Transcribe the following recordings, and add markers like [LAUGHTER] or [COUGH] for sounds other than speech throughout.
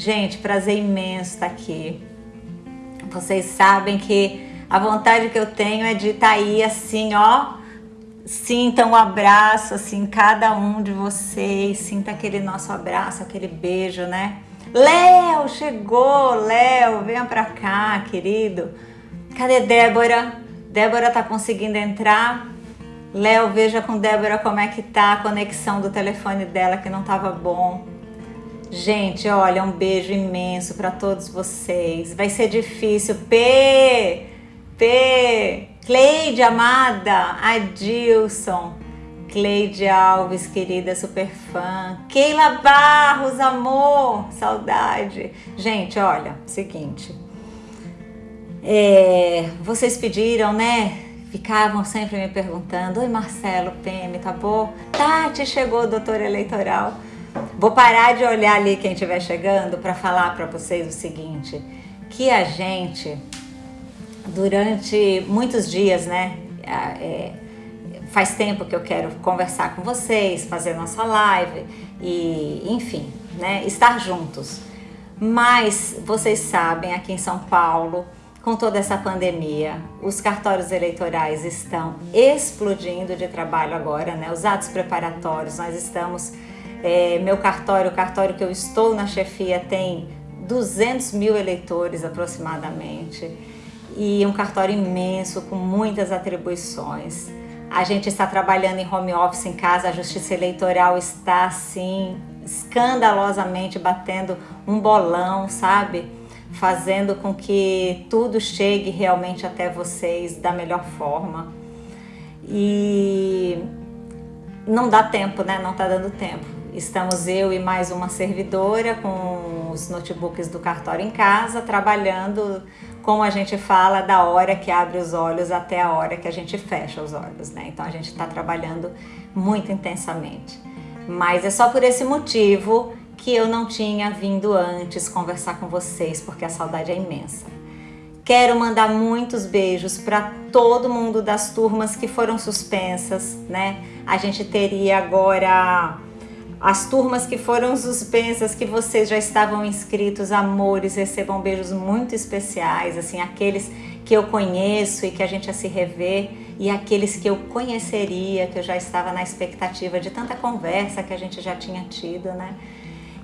Gente, prazer imenso estar aqui. Vocês sabem que a vontade que eu tenho é de estar tá aí assim, ó. Sinta um abraço, assim, cada um de vocês. Sinta aquele nosso abraço, aquele beijo, né? Léo, chegou! Léo, venha pra cá, querido. Cadê Débora? Débora tá conseguindo entrar? Léo, veja com Débora como é que tá a conexão do telefone dela que não tava bom. Gente, olha, um beijo imenso para todos vocês. Vai ser difícil. P, P, Cleide amada, Adilson, Cleide Alves, querida super fã, Keila Barros, amor, saudade. Gente, olha, seguinte, é, vocês pediram, né? Ficavam sempre me perguntando, oi Marcelo, PM, tá bom? Tati, chegou doutor eleitoral. Vou parar de olhar ali quem estiver chegando para falar para vocês o seguinte, que a gente, durante muitos dias, né, é, faz tempo que eu quero conversar com vocês, fazer nossa live e, enfim, né, estar juntos. Mas vocês sabem, aqui em São Paulo, com toda essa pandemia, os cartórios eleitorais estão explodindo de trabalho agora, né? Os atos preparatórios, nós estamos é, meu cartório, o cartório que eu estou na chefia, tem 200 mil eleitores aproximadamente e um cartório imenso com muitas atribuições. A gente está trabalhando em home office em casa, a justiça eleitoral está assim escandalosamente batendo um bolão, sabe? Fazendo com que tudo chegue realmente até vocês da melhor forma. E não dá tempo, né? Não está dando tempo. Estamos eu e mais uma servidora com os notebooks do cartório em casa, trabalhando, como a gente fala, da hora que abre os olhos até a hora que a gente fecha os olhos, né? Então a gente está trabalhando muito intensamente. Mas é só por esse motivo que eu não tinha vindo antes conversar com vocês, porque a saudade é imensa. Quero mandar muitos beijos para todo mundo das turmas que foram suspensas, né? A gente teria agora as turmas que foram suspensas, que vocês já estavam inscritos, amores, recebam beijos muito especiais, assim, aqueles que eu conheço e que a gente ia se rever, e aqueles que eu conheceria, que eu já estava na expectativa de tanta conversa que a gente já tinha tido, né?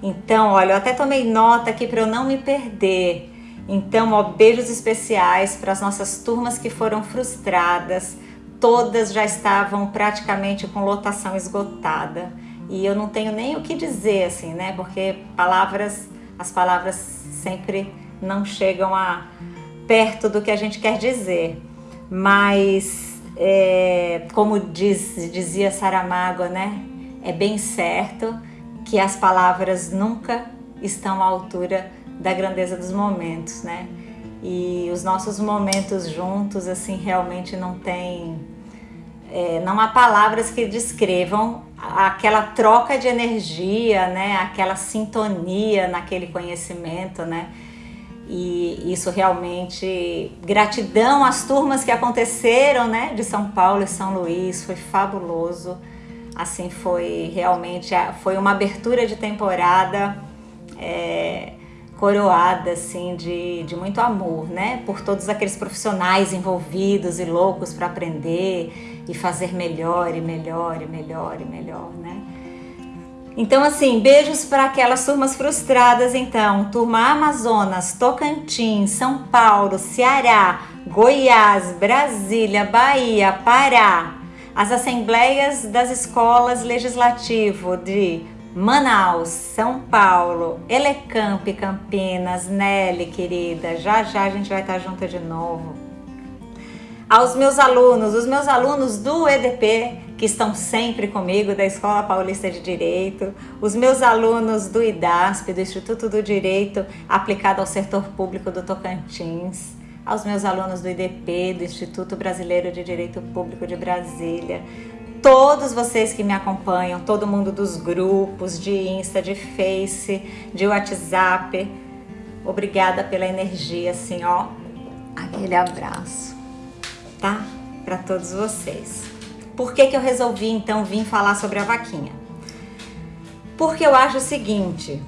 Então, olha, eu até tomei nota aqui para eu não me perder. Então, ó, beijos especiais para as nossas turmas que foram frustradas, todas já estavam praticamente com lotação esgotada e eu não tenho nem o que dizer, assim, né? Porque palavras, as palavras sempre não chegam a perto do que a gente quer dizer. Mas, é, como diz, dizia Saramago, né? É bem certo que as palavras nunca estão à altura da grandeza dos momentos, né? E os nossos momentos juntos, assim, realmente não tem é, não há palavras que descrevam aquela troca de energia, né? Aquela sintonia naquele conhecimento, né? E isso realmente, gratidão às turmas que aconteceram, né? De São Paulo e São Luís, foi fabuloso. Assim, foi realmente, foi uma abertura de temporada é, coroada, assim, de, de muito amor, né? Por todos aqueles profissionais envolvidos e loucos para aprender e fazer melhor e melhor e melhor e melhor, né? Então, assim, beijos para aquelas turmas frustradas, então. Turma Amazonas, Tocantins, São Paulo, Ceará, Goiás, Brasília, Bahia, Pará. As assembleias das escolas legislativo de Manaus, São Paulo, Elecamp, Campinas, Nelly, querida. Já já a gente vai estar junto de novo aos meus alunos, os meus alunos do EDP, que estão sempre comigo, da Escola Paulista de Direito, os meus alunos do IDASP, do Instituto do Direito Aplicado ao Setor Público do Tocantins, aos meus alunos do IDP, do Instituto Brasileiro de Direito Público de Brasília, todos vocês que me acompanham, todo mundo dos grupos de Insta, de Face, de WhatsApp, obrigada pela energia, assim, ó, aquele abraço tá? Para todos vocês. Por que, que eu resolvi então vir falar sobre a vaquinha? Porque eu acho o seguinte,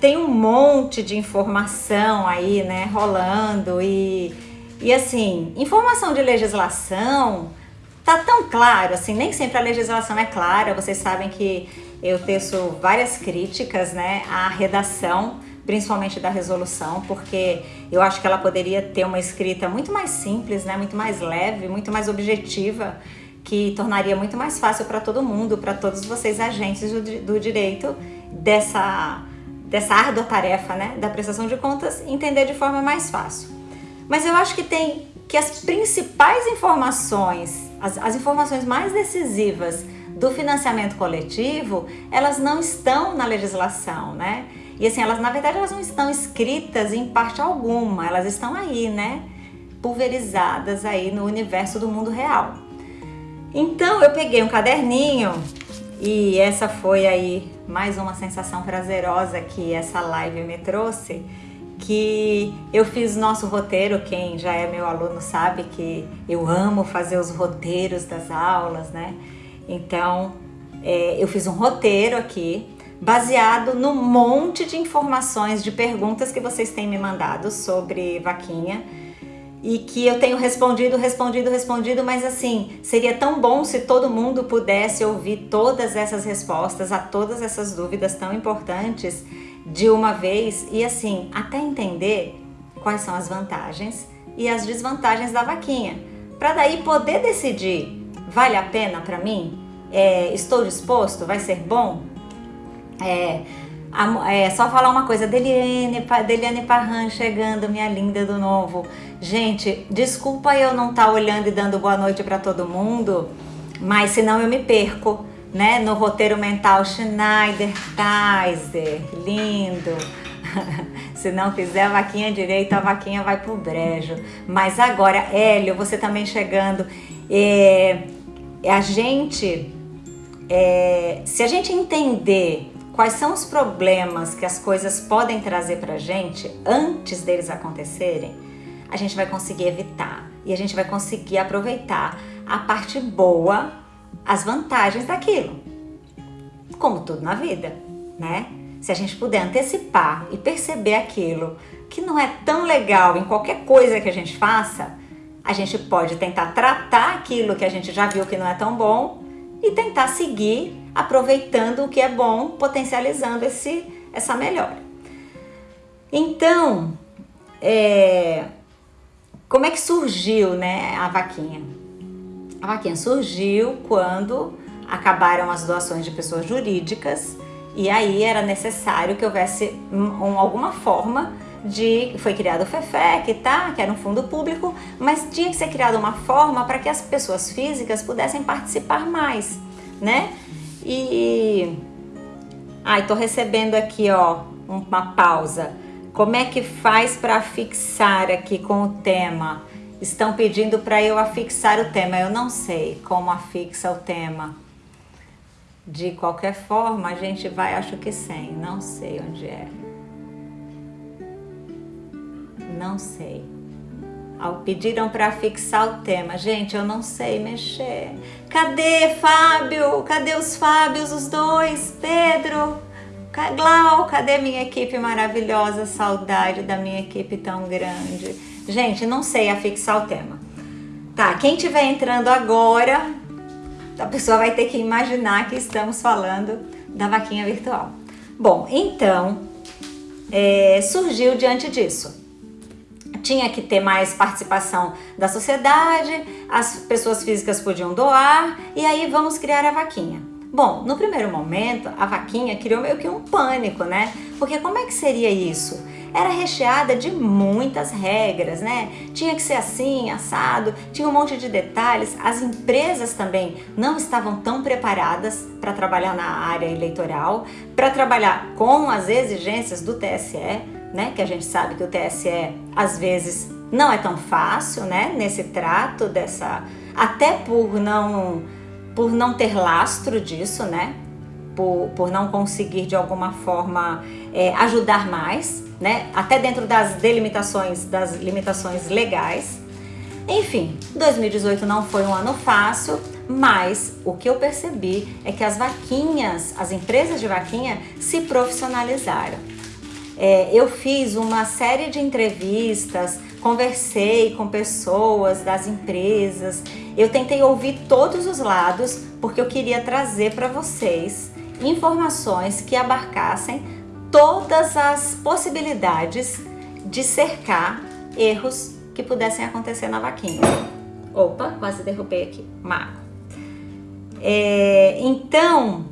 tem um monte de informação aí, né, rolando e, e assim, informação de legislação tá tão claro, assim, nem sempre a legislação é clara, vocês sabem que eu teço várias críticas, né, à redação, principalmente da resolução, porque eu acho que ela poderia ter uma escrita muito mais simples, né, muito mais leve, muito mais objetiva, que tornaria muito mais fácil para todo mundo, para todos vocês agentes do, do direito dessa dessa árdua tarefa, né, da prestação de contas, entender de forma mais fácil. Mas eu acho que tem que as principais informações, as, as informações mais decisivas do financiamento coletivo, elas não estão na legislação, né? E assim, elas na verdade elas não estão escritas em parte alguma, elas estão aí, né? Pulverizadas aí no universo do mundo real. Então eu peguei um caderninho e essa foi aí mais uma sensação prazerosa que essa live me trouxe, que eu fiz nosso roteiro, quem já é meu aluno sabe que eu amo fazer os roteiros das aulas, né? Então, é, eu fiz um roteiro aqui, baseado no monte de informações, de perguntas que vocês têm me mandado sobre vaquinha, e que eu tenho respondido, respondido, respondido, mas assim, seria tão bom se todo mundo pudesse ouvir todas essas respostas a todas essas dúvidas tão importantes de uma vez e assim, até entender quais são as vantagens e as desvantagens da vaquinha, para daí poder decidir, vale a pena para mim? É, estou disposto? Vai ser bom? É, é, só falar uma coisa, Deliane, Deliane Parran chegando, minha linda do novo. Gente, desculpa eu não estar tá olhando e dando boa noite para todo mundo, mas senão eu me perco, né? No roteiro mental Schneider, Kaiser, lindo. [LAUGHS] Se não fizer a vaquinha direita, a vaquinha vai pro brejo. Mas agora, Hélio, você também chegando. É, a gente, é, se a gente entender quais são os problemas que as coisas podem trazer pra gente antes deles acontecerem, a gente vai conseguir evitar e a gente vai conseguir aproveitar a parte boa, as vantagens daquilo. Como tudo na vida, né? Se a gente puder antecipar e perceber aquilo que não é tão legal em qualquer coisa que a gente faça, a gente pode tentar tratar aquilo que a gente já viu que não é tão bom e tentar seguir aproveitando o que é bom, potencializando esse, essa melhora. Então, é, como é que surgiu né, a vaquinha? A vaquinha surgiu quando acabaram as doações de pessoas jurídicas e aí era necessário que houvesse um, alguma forma de... Foi criado o FEFEC, tá? que era um fundo público, mas tinha que ser criada uma forma para que as pessoas físicas pudessem participar mais, né? E... Ai, tô recebendo aqui, ó, uma pausa. Como é que faz para afixar aqui com o tema? Estão pedindo para eu afixar o tema. Eu não sei como afixa o tema. De qualquer forma, a gente vai, acho que sem. Não sei onde é. Não sei. Pediram para fixar o tema. Gente, eu não sei mexer. Cadê Fábio? Cadê os Fábios, os dois? Pedro? Glau, cadê minha equipe maravilhosa? Saudade da minha equipe tão grande. Gente, não sei afixar o tema. Tá, quem estiver entrando agora, a pessoa vai ter que imaginar que estamos falando da vaquinha virtual. Bom, então, é, surgiu diante disso. Tinha que ter mais participação da sociedade, as pessoas físicas podiam doar, e aí vamos criar a vaquinha. Bom, no primeiro momento, a vaquinha criou meio que um pânico, né? Porque como é que seria isso? Era recheada de muitas regras, né? Tinha que ser assim, assado, tinha um monte de detalhes. As empresas também não estavam tão preparadas para trabalhar na área eleitoral, para trabalhar com as exigências do TSE, né? Que a gente sabe que o TSE às vezes não é tão fácil, né? Nesse trato dessa, até por não por não ter lastro disso, né? Por, por não conseguir de alguma forma é, ajudar mais, né? Até dentro das delimitações, das limitações legais. Enfim, 2018 não foi um ano fácil, mas o que eu percebi é que as vaquinhas, as empresas de vaquinha se profissionalizaram. É, eu fiz uma série de entrevistas, conversei com pessoas das empresas, eu tentei ouvir todos os lados porque eu queria trazer para vocês informações que abarcassem todas as possibilidades de cercar erros que pudessem acontecer na vaquinha. Opa, quase derrubei aqui, mago. É, então,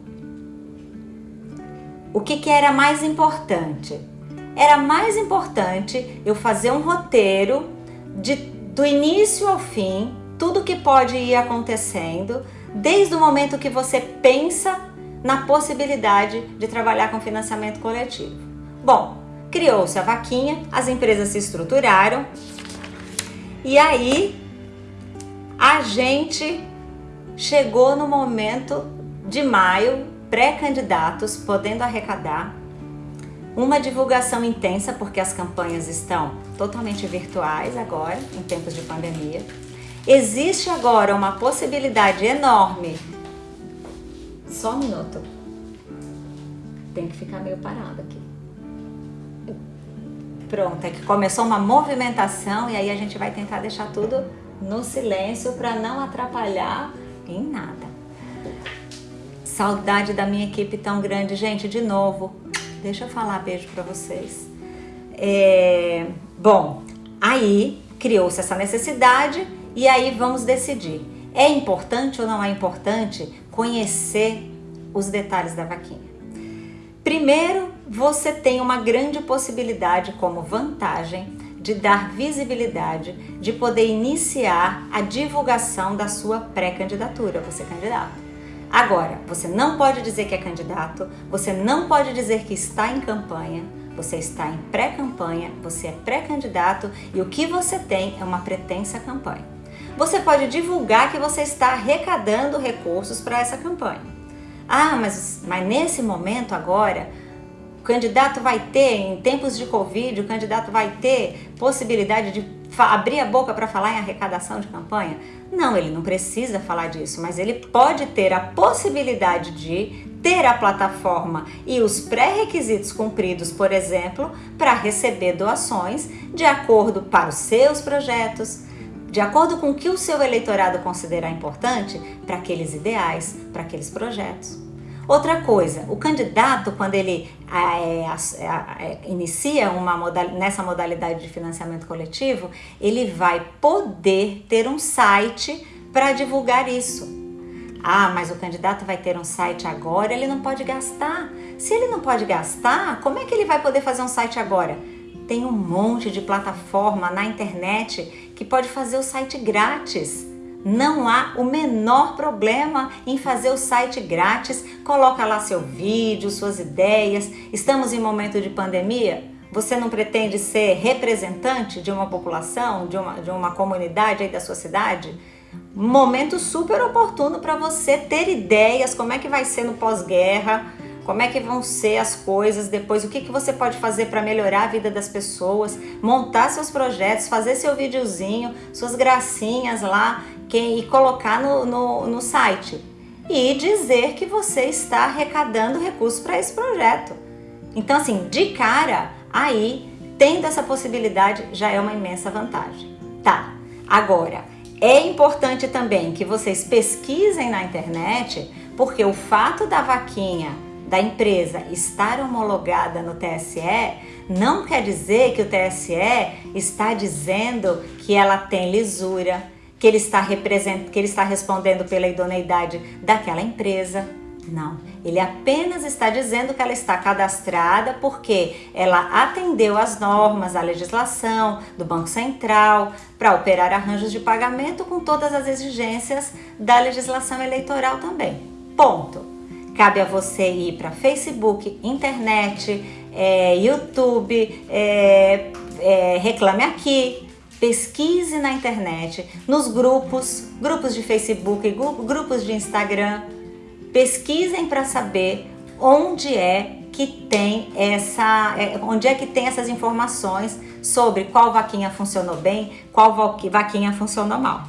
o que, que era mais importante? Era mais importante eu fazer um roteiro de, do início ao fim, tudo que pode ir acontecendo, desde o momento que você pensa na possibilidade de trabalhar com financiamento coletivo. Bom, criou-se a vaquinha, as empresas se estruturaram e aí a gente chegou no momento de maio, pré-candidatos podendo arrecadar, uma divulgação intensa, porque as campanhas estão totalmente virtuais agora, em tempos de pandemia. Existe agora uma possibilidade enorme só um minuto. Tem que ficar meio parado aqui. Pronto, é que começou uma movimentação e aí a gente vai tentar deixar tudo no silêncio para não atrapalhar em nada. Saudade da minha equipe tão grande. Gente, de novo, deixa eu falar beijo para vocês. É, bom, aí criou-se essa necessidade e aí vamos decidir. É importante ou não é importante conhecer os detalhes da vaquinha. Primeiro, você tem uma grande possibilidade como vantagem de dar visibilidade, de poder iniciar a divulgação da sua pré-candidatura, você é candidato. Agora, você não pode dizer que é candidato, você não pode dizer que está em campanha, você está em pré-campanha, você é pré-candidato e o que você tem é uma pretensa campanha você pode divulgar que você está arrecadando recursos para essa campanha. Ah, mas, mas nesse momento agora, o candidato vai ter, em tempos de Covid, o candidato vai ter possibilidade de abrir a boca para falar em arrecadação de campanha? Não, ele não precisa falar disso, mas ele pode ter a possibilidade de ter a plataforma e os pré-requisitos cumpridos, por exemplo, para receber doações de acordo para os seus projetos, de acordo com o que o seu eleitorado considerar importante para aqueles ideais, para aqueles projetos. Outra coisa, o candidato, quando ele é, é, é, inicia uma modal, nessa modalidade de financiamento coletivo, ele vai poder ter um site para divulgar isso. Ah, mas o candidato vai ter um site agora, ele não pode gastar. Se ele não pode gastar, como é que ele vai poder fazer um site agora? Tem um monte de plataforma na internet que pode fazer o site grátis. Não há o menor problema em fazer o site grátis. Coloca lá seu vídeo, suas ideias. Estamos em momento de pandemia. Você não pretende ser representante de uma população, de uma, de uma comunidade aí da sua cidade? Momento super oportuno para você ter ideias, como é que vai ser no pós-guerra, como é que vão ser as coisas depois, o que, que você pode fazer para melhorar a vida das pessoas, montar seus projetos, fazer seu videozinho, suas gracinhas lá que, e colocar no, no, no site. E dizer que você está arrecadando recursos para esse projeto. Então, assim, de cara, aí, tendo essa possibilidade, já é uma imensa vantagem. Tá, agora, é importante também que vocês pesquisem na internet, porque o fato da vaquinha da empresa estar homologada no TSE, não quer dizer que o TSE está dizendo que ela tem lisura, que ele está, que ele está respondendo pela idoneidade daquela empresa. Não, ele apenas está dizendo que ela está cadastrada porque ela atendeu às normas, à legislação do Banco Central para operar arranjos de pagamento com todas as exigências da legislação eleitoral também. Ponto. Cabe a você ir para Facebook, internet, é, YouTube, é, é, reclame aqui, pesquise na internet, nos grupos, grupos de Facebook, grupos de Instagram, pesquisem para saber onde é que tem essa, é, onde é que tem essas informações sobre qual vaquinha funcionou bem, qual vaquinha funcionou mal.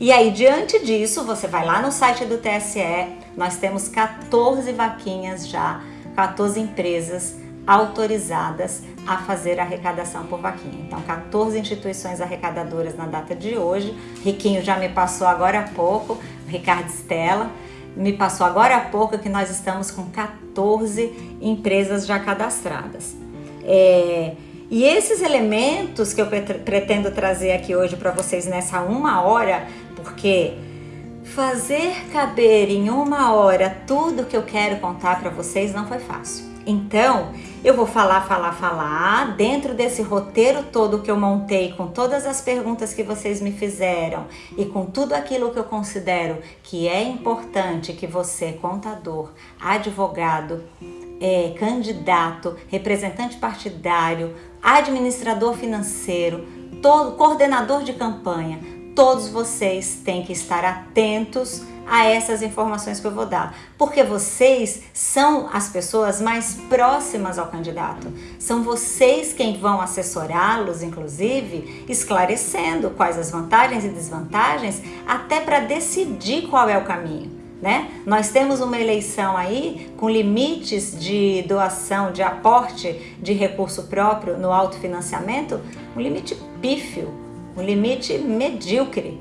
E aí, diante disso, você vai lá no site do TSE, nós temos 14 vaquinhas já, 14 empresas autorizadas a fazer arrecadação por vaquinha. Então, 14 instituições arrecadadoras na data de hoje. Riquinho já me passou agora há pouco, Ricardo Stella, me passou agora há pouco que nós estamos com 14 empresas já cadastradas. É, e esses elementos que eu pretendo trazer aqui hoje para vocês nessa uma hora, porque fazer caber em uma hora tudo que eu quero contar para vocês não foi fácil. Então, eu vou falar, falar, falar dentro desse roteiro todo que eu montei, com todas as perguntas que vocês me fizeram e com tudo aquilo que eu considero que é importante que você, contador, advogado, é, candidato, representante partidário, administrador financeiro, todo coordenador de campanha, todos vocês têm que estar atentos a essas informações que eu vou dar, porque vocês são as pessoas mais próximas ao candidato. São vocês quem vão assessorá-los, inclusive, esclarecendo quais as vantagens e desvantagens, até para decidir qual é o caminho. Né? Nós temos uma eleição aí com limites de doação, de aporte de recurso próprio no autofinanciamento, um limite pífio, um limite medíocre.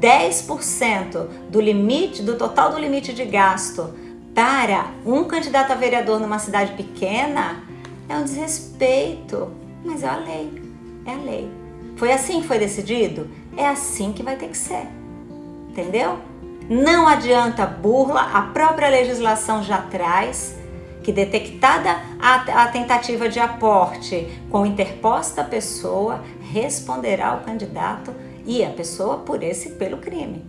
10% do limite, do total do limite de gasto para um candidato a vereador numa cidade pequena é um desrespeito, mas é a lei, é a lei. Foi assim que foi decidido? É assim que vai ter que ser, entendeu? Não adianta burla, a própria legislação já traz que detectada a, a tentativa de aporte com interposta pessoa, responderá o candidato e a pessoa por esse pelo crime.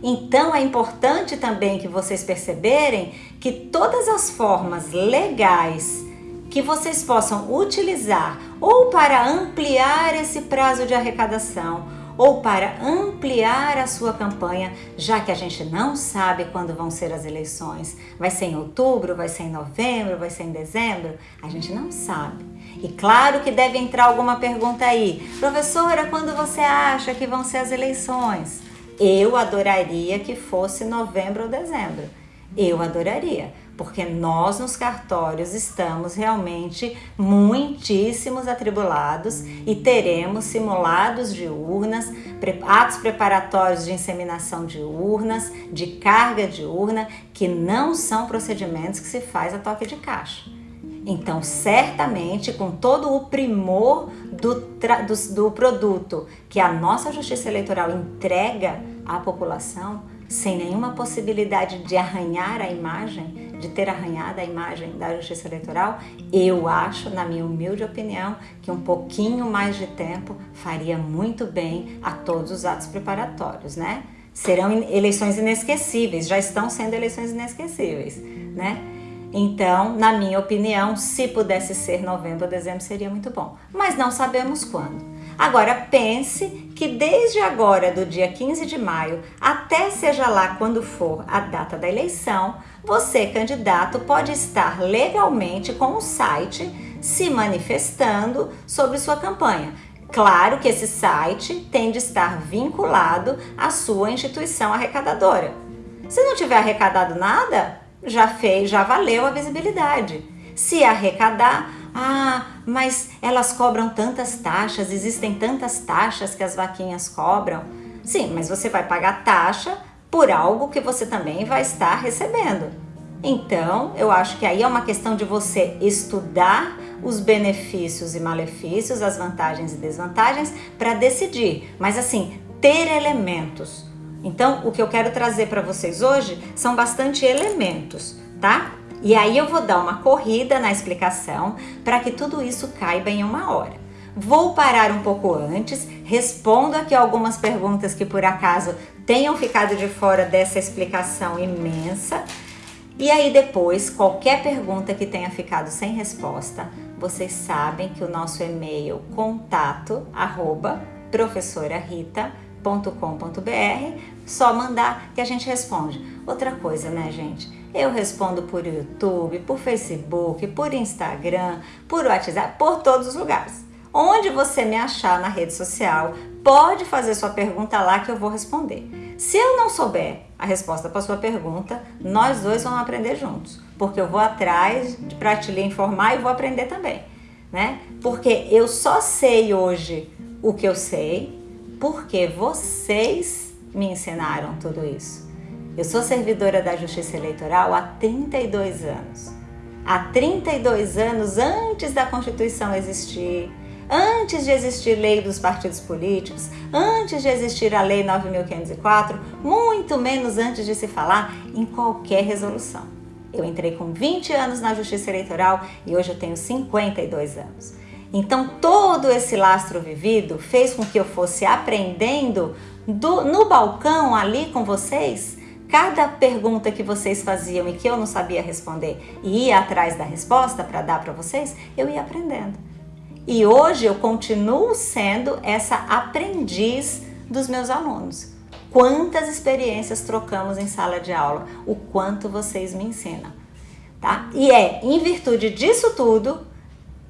Então é importante também que vocês perceberem que todas as formas legais que vocês possam utilizar ou para ampliar esse prazo de arrecadação ou para ampliar a sua campanha, já que a gente não sabe quando vão ser as eleições. Vai ser em outubro, vai ser em novembro, vai ser em dezembro? A gente não sabe. E claro que deve entrar alguma pergunta aí. Professora, quando você acha que vão ser as eleições? Eu adoraria que fosse novembro ou dezembro. Eu adoraria, porque nós nos cartórios estamos realmente muitíssimos atribulados e teremos simulados de urnas, atos preparatórios de inseminação de urnas, de carga de urna, que não são procedimentos que se faz a toque de caixa. Então, certamente, com todo o primor do, do, do produto que a nossa Justiça Eleitoral entrega à população, sem nenhuma possibilidade de arranhar a imagem, de ter arranhado a imagem da Justiça Eleitoral, eu acho, na minha humilde opinião, que um pouquinho mais de tempo faria muito bem a todos os atos preparatórios, né? Serão eleições inesquecíveis, já estão sendo eleições inesquecíveis, né? Então, na minha opinião, se pudesse ser novembro ou dezembro seria muito bom, mas não sabemos quando. Agora pense que desde agora, do dia 15 de maio, até seja lá quando for a data da eleição, você, candidato, pode estar legalmente com o site se manifestando sobre sua campanha. Claro que esse site tem de estar vinculado à sua instituição arrecadadora. Se não tiver arrecadado nada, já fez, já valeu a visibilidade. Se arrecadar, ah, mas elas cobram tantas taxas, existem tantas taxas que as vaquinhas cobram. Sim, mas você vai pagar taxa por algo que você também vai estar recebendo. Então, eu acho que aí é uma questão de você estudar os benefícios e malefícios, as vantagens e desvantagens para decidir. Mas assim, ter elementos. Então, o que eu quero trazer para vocês hoje são bastante elementos, tá? E aí eu vou dar uma corrida na explicação para que tudo isso caiba em uma hora. Vou parar um pouco antes, respondo aqui algumas perguntas que por acaso tenham ficado de fora dessa explicação imensa. E aí depois, qualquer pergunta que tenha ficado sem resposta, vocês sabem que o nosso e-mail contato arroba professorarita.com.br, só mandar que a gente responde. Outra coisa, né, gente? Eu respondo por YouTube, por Facebook, por Instagram, por WhatsApp, por todos os lugares. Onde você me achar na rede social, pode fazer sua pergunta lá que eu vou responder. Se eu não souber a resposta para sua pergunta, nós dois vamos aprender juntos, porque eu vou atrás para te lhe informar e vou aprender também. né? Porque eu só sei hoje o que eu sei porque vocês me ensinaram tudo isso. Eu sou servidora da Justiça Eleitoral há 32 anos. Há 32 anos antes da Constituição existir, antes de existir lei dos partidos políticos, antes de existir a Lei 9.504, muito menos antes de se falar em qualquer resolução. Eu entrei com 20 anos na Justiça Eleitoral e hoje eu tenho 52 anos. Então, todo esse lastro vivido fez com que eu fosse aprendendo do, no balcão ali com vocês. Cada pergunta que vocês faziam e que eu não sabia responder e ia atrás da resposta para dar para vocês, eu ia aprendendo. E hoje eu continuo sendo essa aprendiz dos meus alunos. Quantas experiências trocamos em sala de aula, o quanto vocês me ensinam, tá? E é em virtude disso tudo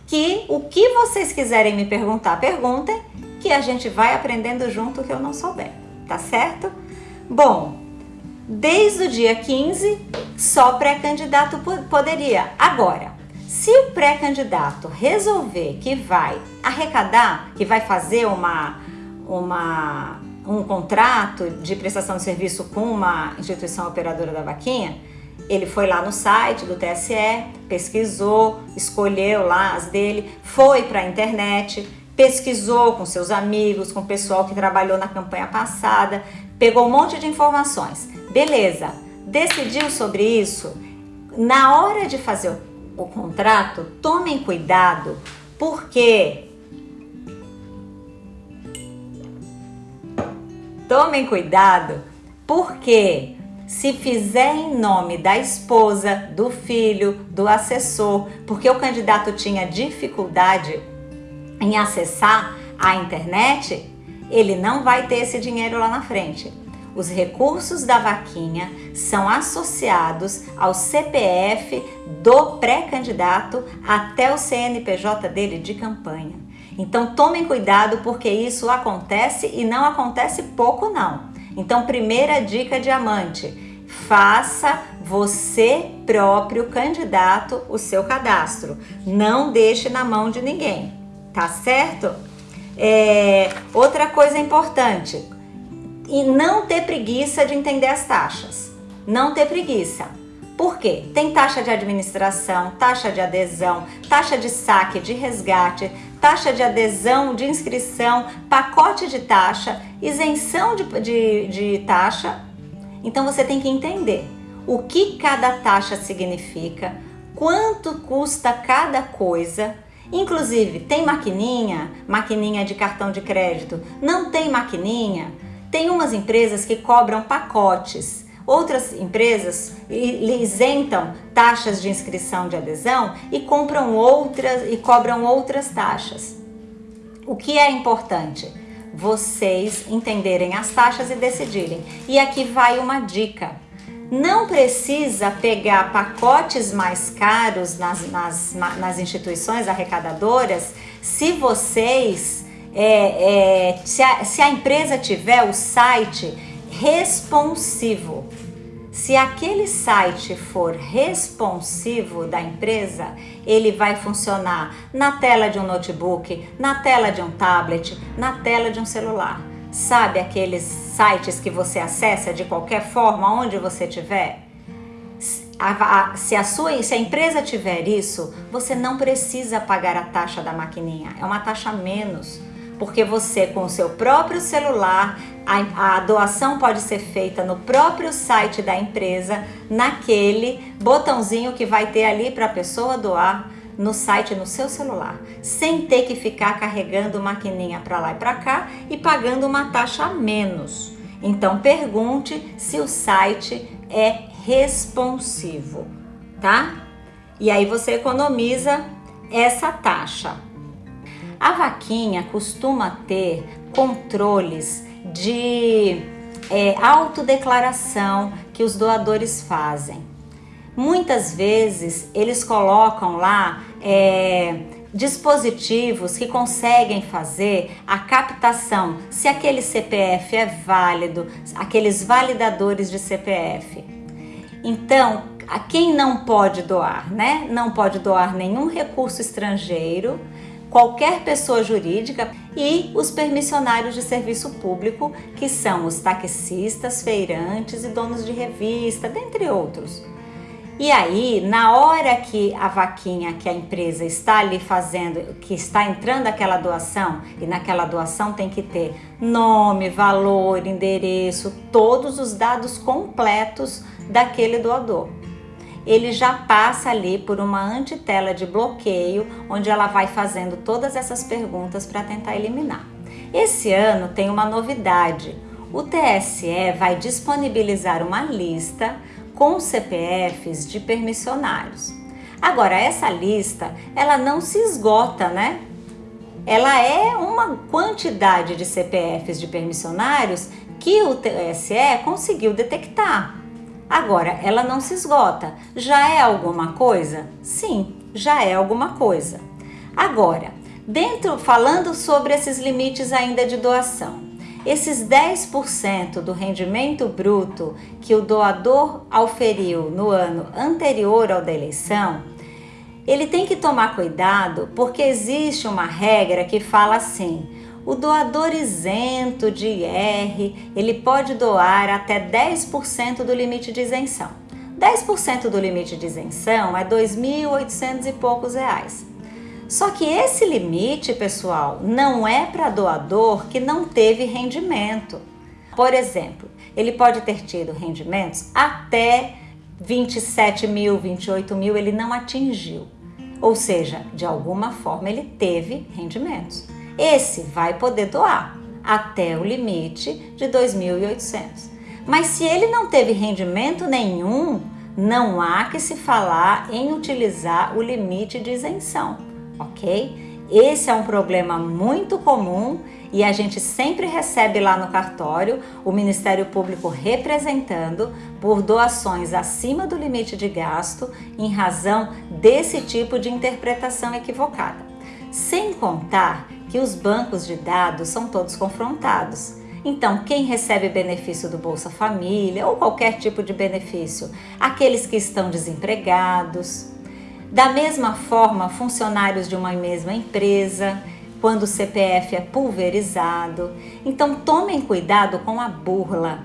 que o que vocês quiserem me perguntar, perguntem, que a gente vai aprendendo junto o que eu não souber, tá certo? Bom, desde o dia 15, só pré-candidato poderia. Agora, se o pré-candidato resolver que vai arrecadar, que vai fazer uma, uma, um contrato de prestação de serviço com uma instituição operadora da vaquinha, ele foi lá no site do TSE, pesquisou, escolheu lá as dele, foi para a internet, pesquisou com seus amigos, com o pessoal que trabalhou na campanha passada, pegou um monte de informações. Beleza, decidiu sobre isso. Na hora de fazer o, o contrato, tomem cuidado, porque tomem cuidado, porque se fizer em nome da esposa, do filho, do assessor, porque o candidato tinha dificuldade em acessar a internet, ele não vai ter esse dinheiro lá na frente. Os recursos da vaquinha são associados ao CPF do pré-candidato até o CNPJ dele de campanha. Então tomem cuidado porque isso acontece e não acontece pouco não. Então, primeira dica diamante, faça você próprio candidato o seu cadastro. Não deixe na mão de ninguém, tá certo? É, outra coisa importante, e não ter preguiça de entender as taxas. Não ter preguiça. Por quê? Tem taxa de administração, taxa de adesão, taxa de saque, de resgate, taxa de adesão, de inscrição, pacote de taxa, isenção de, de, de taxa. Então você tem que entender o que cada taxa significa, quanto custa cada coisa. Inclusive, tem maquininha, maquininha de cartão de crédito, não tem maquininha. Tem umas empresas que cobram pacotes. Outras empresas isentam taxas de inscrição de adesão e compram outras e cobram outras taxas. O que é importante? Vocês entenderem as taxas e decidirem. E aqui vai uma dica. Não precisa pegar pacotes mais caros nas, nas, nas instituições arrecadadoras se vocês, é, é, se, a, se a empresa tiver o site responsivo. Se aquele site for responsivo da empresa, ele vai funcionar na tela de um notebook, na tela de um tablet, na tela de um celular. Sabe aqueles sites que você acessa de qualquer forma, onde você estiver? Se a, sua, se a empresa tiver isso, você não precisa pagar a taxa da maquininha, é uma taxa menos. Porque você com o seu próprio celular, a, a, doação pode ser feita no próprio site da empresa, naquele botãozinho que vai ter ali para a pessoa doar no site no seu celular, sem ter que ficar carregando maquininha para lá e para cá e pagando uma taxa a menos. Então pergunte se o site é responsivo, tá? E aí você economiza essa taxa. A vaquinha costuma ter controles de é, autodeclaração que os doadores fazem. Muitas vezes eles colocam lá é, dispositivos que conseguem fazer a captação se aquele CPF é válido, aqueles validadores de CPF. Então, A quem não pode doar, né? Não pode doar nenhum recurso estrangeiro, qualquer pessoa jurídica e os permissionários de serviço público, que são os taxistas, feirantes e donos de revista, dentre outros. E aí, na hora que a vaquinha, que a empresa está ali fazendo, que está entrando aquela doação, e naquela doação tem que ter nome, valor, endereço, todos os dados completos daquele doador. Ele já passa ali por uma antitela de bloqueio, onde ela vai fazendo todas essas perguntas para tentar eliminar. Esse ano tem uma novidade. O TSE vai disponibilizar uma lista com CPFs de permissionários. Agora, essa lista, ela não se esgota, né? Ela é uma quantidade de CPFs de permissionários que o TSE conseguiu detectar. Agora, ela não se esgota. Já é alguma coisa? Sim, já é alguma coisa. Agora, dentro falando sobre esses limites ainda de doação, esses 10% do rendimento bruto que o doador auferiu no ano anterior ao da eleição, ele tem que tomar cuidado porque existe uma regra que fala assim: o doador isento de IR, ele pode doar até 10% do limite de isenção. 10% do limite de isenção é 2.800 e poucos reais. Só que esse limite, pessoal, não é para doador que não teve rendimento. Por exemplo, ele pode ter tido rendimentos até 27 mil, 28 mil, ele não atingiu. Ou seja, de alguma forma ele teve rendimentos. Esse vai poder doar até o limite de 2.800. Mas se ele não teve rendimento nenhum, não há que se falar em utilizar o limite de isenção ok? Esse é um problema muito comum e a gente sempre recebe lá no cartório o Ministério Público representando por doações acima do limite de gasto em razão desse tipo de interpretação equivocada. Sem contar que os bancos de dados são todos confrontados. Então, quem recebe benefício do Bolsa Família ou qualquer tipo de benefício? Aqueles que estão desempregados, da mesma forma, funcionários de uma mesma empresa, quando o CPF é pulverizado. Então tomem cuidado com a burla,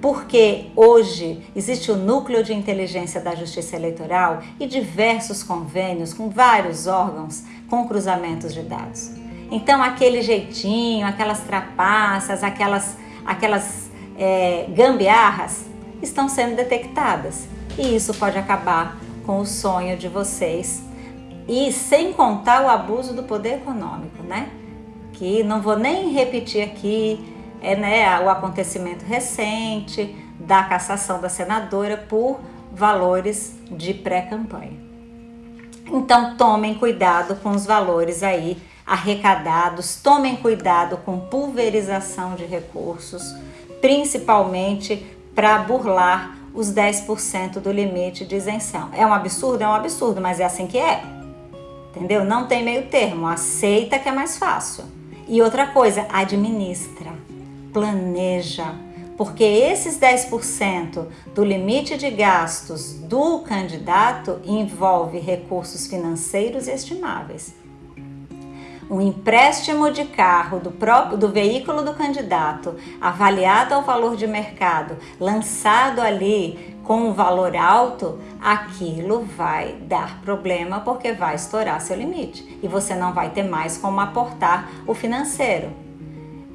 porque hoje existe o Núcleo de Inteligência da Justiça Eleitoral e diversos convênios com vários órgãos com cruzamentos de dados. Então aquele jeitinho, aquelas trapaças, aquelas, aquelas é, gambiarras estão sendo detectadas e isso pode acabar com o sonho de vocês. E sem contar o abuso do poder econômico, né? Que não vou nem repetir aqui, é né, o acontecimento recente da cassação da senadora por valores de pré-campanha. Então tomem cuidado com os valores aí arrecadados, tomem cuidado com pulverização de recursos, principalmente para burlar os 10% do limite de isenção. É um absurdo? É um absurdo, mas é assim que é. Entendeu? Não tem meio termo. Aceita que é mais fácil. E outra coisa, administra, planeja, porque esses 10% do limite de gastos do candidato envolve recursos financeiros estimáveis um empréstimo de carro do próprio do veículo do candidato, avaliado ao valor de mercado, lançado ali com um valor alto, aquilo vai dar problema porque vai estourar seu limite. E você não vai ter mais como aportar o financeiro.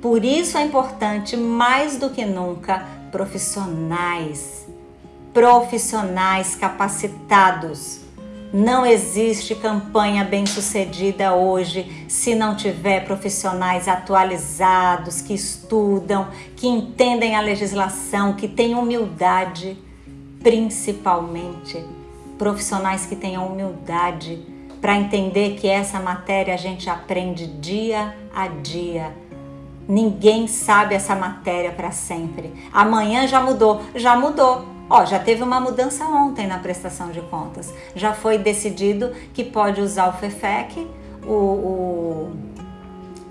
Por isso é importante mais do que nunca profissionais, profissionais capacitados não existe campanha bem-sucedida hoje se não tiver profissionais atualizados, que estudam, que entendem a legislação, que têm humildade, principalmente profissionais que tenham humildade para entender que essa matéria a gente aprende dia a dia. Ninguém sabe essa matéria para sempre. Amanhã já mudou, já mudou. Ó, já teve uma mudança ontem na prestação de contas. Já foi decidido que pode usar o FEFEC, o, o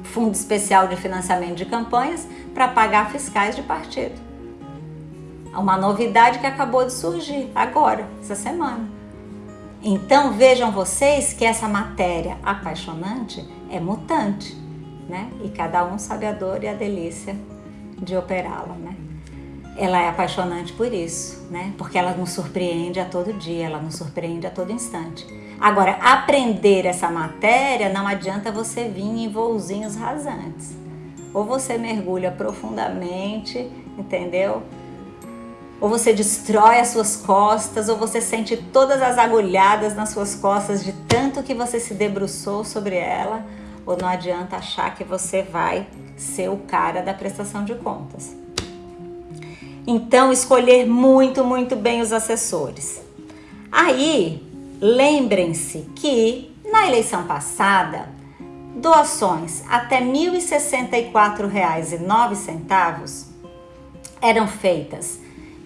Fundo Especial de Financiamento de Campanhas, para pagar fiscais de partido. Uma novidade que acabou de surgir agora, essa semana. Então vejam vocês que essa matéria apaixonante é mutante, né? E cada um sabe a dor e a delícia de operá-la, né? Ela é apaixonante por isso, né? Porque ela nos surpreende a todo dia, ela nos surpreende a todo instante. Agora, aprender essa matéria não adianta você vir em voozinhos rasantes. Ou você mergulha profundamente, entendeu? Ou você destrói as suas costas, ou você sente todas as agulhadas nas suas costas de tanto que você se debruçou sobre ela, ou não adianta achar que você vai ser o cara da prestação de contas. Então, escolher muito, muito bem os assessores. Aí, lembrem-se que na eleição passada, doações até R$ 1.064,09 eram feitas,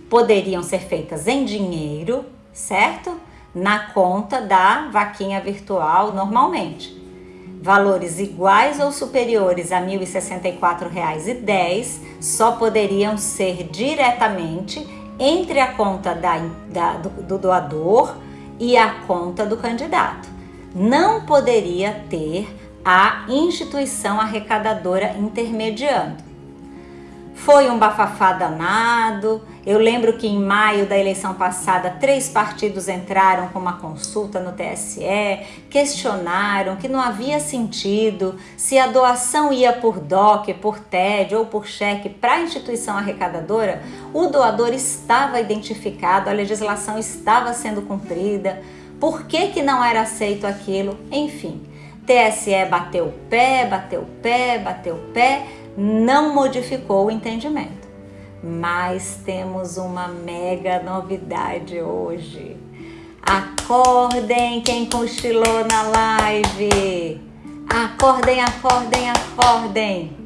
poderiam ser feitas em dinheiro, certo? Na conta da vaquinha virtual normalmente valores iguais ou superiores a R$ 1.064,10 só poderiam ser diretamente entre a conta da, da, do, do doador e a conta do candidato. Não poderia ter a instituição arrecadadora intermediando. Foi um bafafá danado. Eu lembro que em maio da eleição passada, três partidos entraram com uma consulta no TSE, questionaram que não havia sentido se a doação ia por DOC, por TED ou por cheque para a instituição arrecadadora, o doador estava identificado, a legislação estava sendo cumprida, por que, que não era aceito aquilo? Enfim, TSE bateu pé, bateu pé, bateu pé não modificou o entendimento. Mas temos uma mega novidade hoje. Acordem quem cochilou na live. Acordem, acordem, acordem.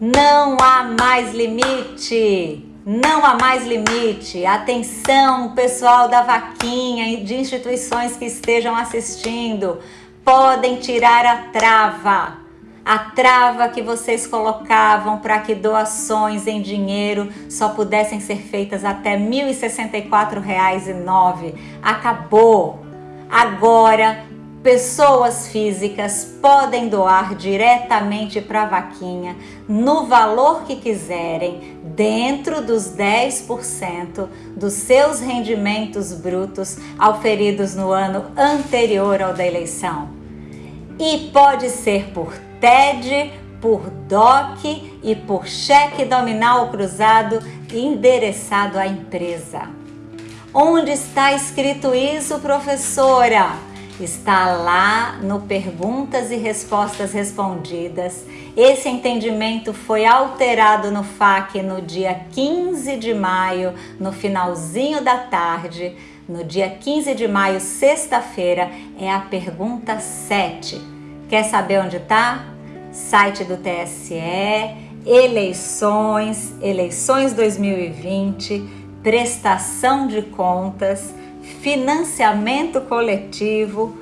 Não há mais limite. Não há mais limite. Atenção, pessoal da vaquinha e de instituições que estejam assistindo. Podem tirar a trava a trava que vocês colocavam para que doações em dinheiro só pudessem ser feitas até R$ 1.064,09 acabou. Agora, pessoas físicas podem doar diretamente para a vaquinha no valor que quiserem, dentro dos 10% dos seus rendimentos brutos auferidos no ano anterior ao da eleição. E pode ser por TED, por DOC e por cheque nominal cruzado endereçado à empresa. Onde está escrito isso, professora? Está lá no Perguntas e Respostas Respondidas. Esse entendimento foi alterado no FAQ no dia 15 de maio, no finalzinho da tarde. No dia 15 de maio, sexta-feira, é a pergunta 7. Quer saber onde está? Site do TSE, eleições, eleições 2020, prestação de contas, financiamento coletivo,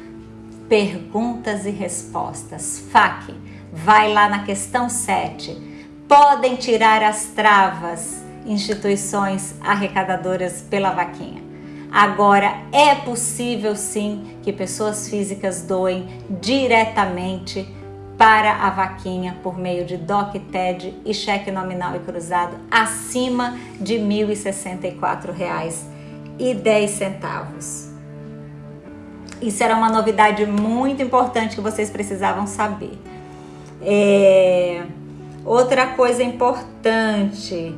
perguntas e respostas. FAQ, vai lá na questão 7. Podem tirar as travas instituições arrecadadoras pela vaquinha. Agora é possível sim que pessoas físicas doem diretamente para a vaquinha por meio de DOC TED e cheque nominal e cruzado acima de R$ 1.064,10. Isso era uma novidade muito importante que vocês precisavam saber. É... Outra coisa importante,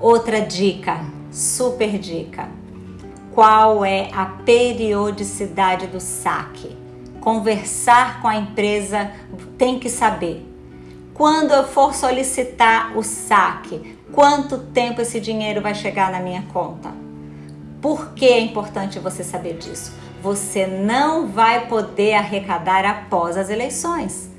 outra dica, super dica qual é a periodicidade do saque. Conversar com a empresa tem que saber. Quando eu for solicitar o saque, quanto tempo esse dinheiro vai chegar na minha conta? Por que é importante você saber disso? Você não vai poder arrecadar após as eleições.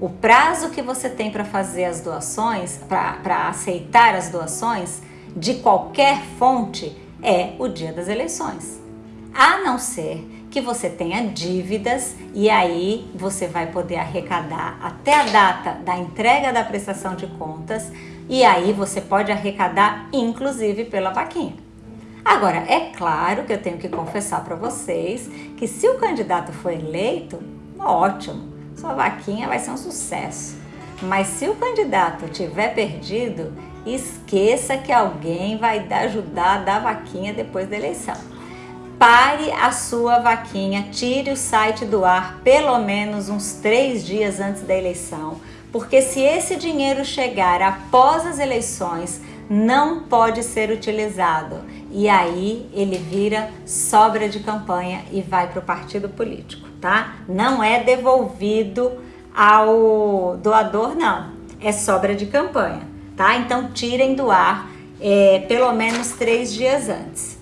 O prazo que você tem para fazer as doações, para aceitar as doações de qualquer fonte, é o dia das eleições. A não ser que você tenha dívidas e aí você vai poder arrecadar até a data da entrega da prestação de contas e aí você pode arrecadar inclusive pela vaquinha. Agora, é claro que eu tenho que confessar para vocês que se o candidato for eleito, ótimo, sua vaquinha vai ser um sucesso. Mas se o candidato tiver perdido, esqueça que alguém vai ajudar a dar vaquinha depois da eleição. Pare a sua vaquinha, tire o site do ar pelo menos uns três dias antes da eleição, porque se esse dinheiro chegar após as eleições, não pode ser utilizado e aí ele vira sobra de campanha e vai para o partido político, tá? Não é devolvido ao doador, não. É sobra de campanha, tá? Então tirem do ar é, pelo menos três dias antes.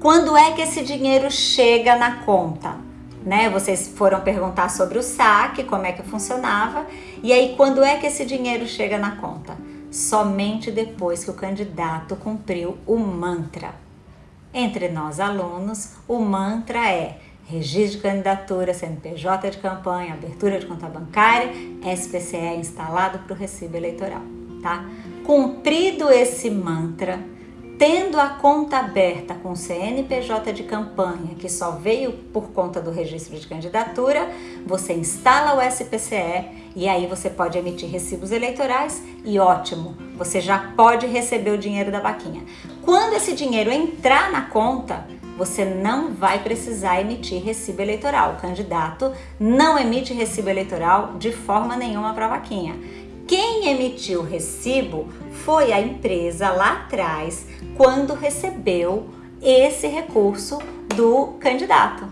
Quando é que esse dinheiro chega na conta? Né? Vocês foram perguntar sobre o saque, como é que funcionava. E aí, quando é que esse dinheiro chega na conta? somente depois que o candidato cumpriu o mantra. Entre nós alunos, o mantra é registro de candidatura, CNPJ de campanha, abertura de conta bancária, SPCE instalado para o recibo eleitoral, tá? Cumprido esse mantra, Tendo a conta aberta com CNPJ de campanha, que só veio por conta do registro de candidatura, você instala o SPCE e aí você pode emitir recibos eleitorais e ótimo, você já pode receber o dinheiro da vaquinha. Quando esse dinheiro entrar na conta, você não vai precisar emitir recibo eleitoral. O candidato não emite recibo eleitoral de forma nenhuma para a vaquinha. Quem emitiu o recibo foi a empresa lá atrás, quando recebeu esse recurso do candidato.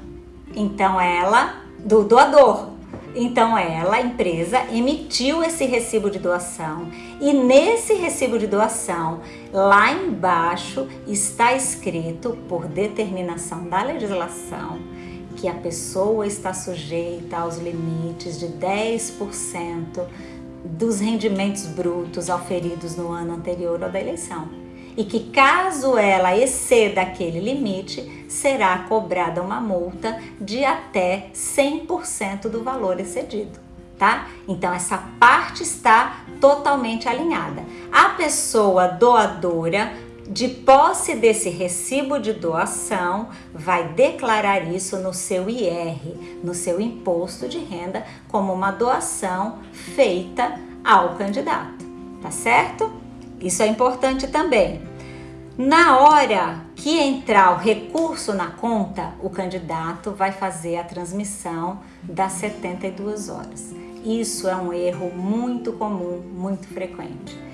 Então ela, do doador. Então ela, a empresa, emitiu esse recibo de doação e nesse recibo de doação, lá embaixo está escrito por determinação da legislação que a pessoa está sujeita aos limites de 10% dos rendimentos brutos auferidos no ano anterior ao da eleição. E que caso ela exceda aquele limite, será cobrada uma multa de até 100% do valor excedido, tá? Então essa parte está totalmente alinhada. A pessoa doadora de posse desse recibo de doação, vai declarar isso no seu IR, no seu imposto de renda, como uma doação feita ao candidato, tá certo? Isso é importante também. Na hora que entrar o recurso na conta, o candidato vai fazer a transmissão das 72 horas. Isso é um erro muito comum, muito frequente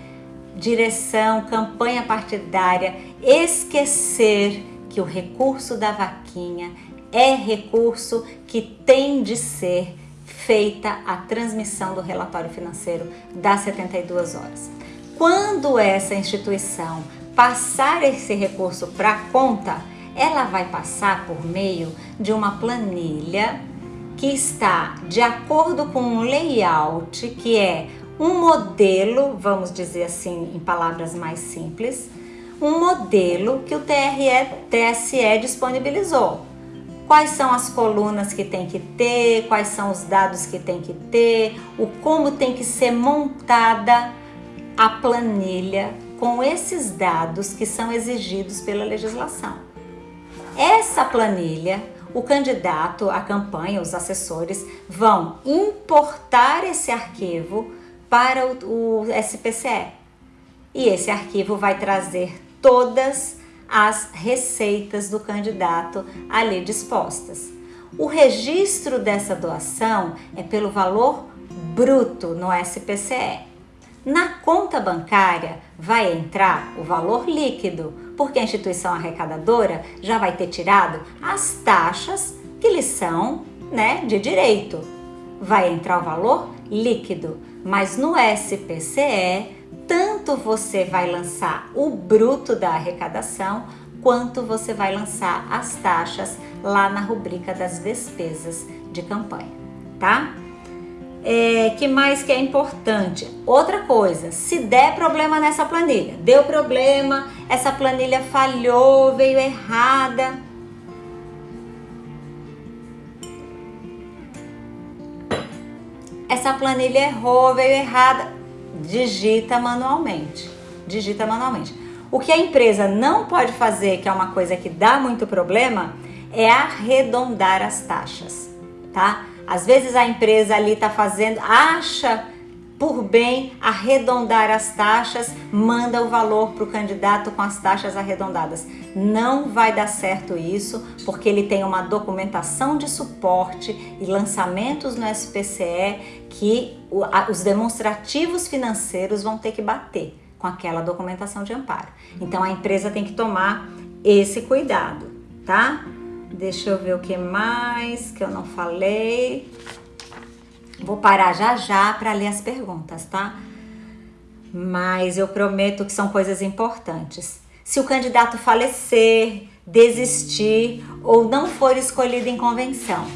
direção, campanha partidária, esquecer que o recurso da vaquinha é recurso que tem de ser feita a transmissão do relatório financeiro das 72 horas. Quando essa instituição passar esse recurso para a conta, ela vai passar por meio de uma planilha que está de acordo com um layout que é um modelo, vamos dizer assim, em palavras mais simples, um modelo que o TRE, TSE disponibilizou. Quais são as colunas que tem que ter, quais são os dados que tem que ter, o como tem que ser montada a planilha com esses dados que são exigidos pela legislação. Essa planilha, o candidato, a campanha, os assessores vão importar esse arquivo para o, o SPCE. E esse arquivo vai trazer todas as receitas do candidato ali dispostas. O registro dessa doação é pelo valor bruto no SPCE. Na conta bancária vai entrar o valor líquido, porque a instituição arrecadadora já vai ter tirado as taxas que lhe são né, de direito. Vai entrar o valor líquido mas no SPCE, tanto você vai lançar o bruto da arrecadação, quanto você vai lançar as taxas lá na rubrica das despesas de campanha, tá? É, que mais que é importante? Outra coisa, se der problema nessa planilha, deu problema, essa planilha falhou, veio errada, essa planilha errou, veio errada, digita manualmente. Digita manualmente. O que a empresa não pode fazer, que é uma coisa que dá muito problema, é arredondar as taxas, tá? Às vezes a empresa ali está fazendo, acha por bem arredondar as taxas, manda o valor para o candidato com as taxas arredondadas. Não vai dar certo isso, porque ele tem uma documentação de suporte e lançamentos no SPCE que os demonstrativos financeiros vão ter que bater com aquela documentação de amparo. Então a empresa tem que tomar esse cuidado, tá? Deixa eu ver o que mais que eu não falei. Vou parar já já para ler as perguntas, tá? Mas eu prometo que são coisas importantes. Se o candidato falecer, desistir ou não for escolhido em convenção,